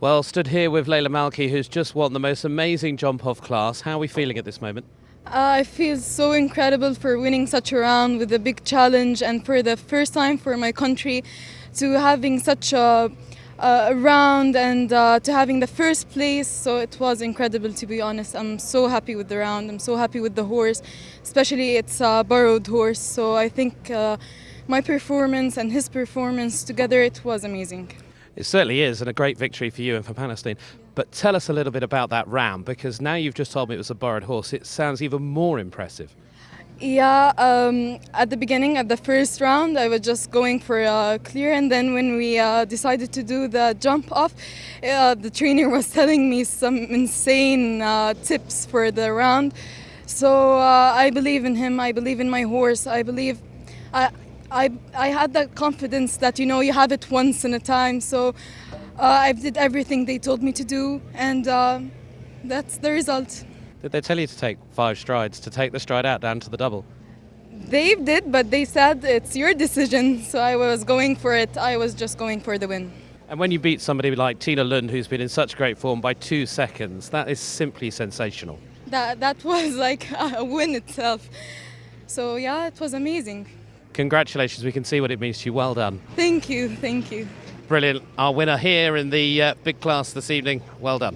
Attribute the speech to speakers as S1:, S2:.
S1: Well, stood here with Leila Malki, who's just won the most amazing jump off class. How are we feeling at this moment?
S2: Uh, I feel so incredible for winning such a round with a big challenge and for the first time for my country to having such a, a round and uh, to having the first place. So it was incredible to be honest. I'm so happy with the round. I'm so happy with the horse, especially it's a borrowed horse. So I think uh, my performance and his performance together, it was amazing.
S1: It certainly is, and a great victory for you and for Palestine. But tell us a little bit about that round, because now you've just told me it was a borrowed horse. It sounds even more impressive.
S2: Yeah, um, at the beginning, at the first round, I was just going for a clear, and then when we uh, decided to do the jump off, uh, the trainer was telling me some insane uh, tips for the round. So uh, I believe in him. I believe in my horse. I believe. I, I, had that confidence that you know you have it once in a time. So uh, I did everything they told me to do, and uh, that's the result.
S1: Did they tell you to take five strides, to take the stride out down to the double?
S2: They did, but they said it's your decision. So I was going for it. I was just going for the win.
S1: And when you beat somebody like Tina Lund, who's been in such great form, by two seconds, that is simply sensational.
S2: That that was like a win itself. So yeah, it was amazing.
S1: Congratulations, we can see what it means to you. Well done.
S2: Thank you, thank you.
S1: Brilliant. Our winner here in the uh, big class this evening. Well done.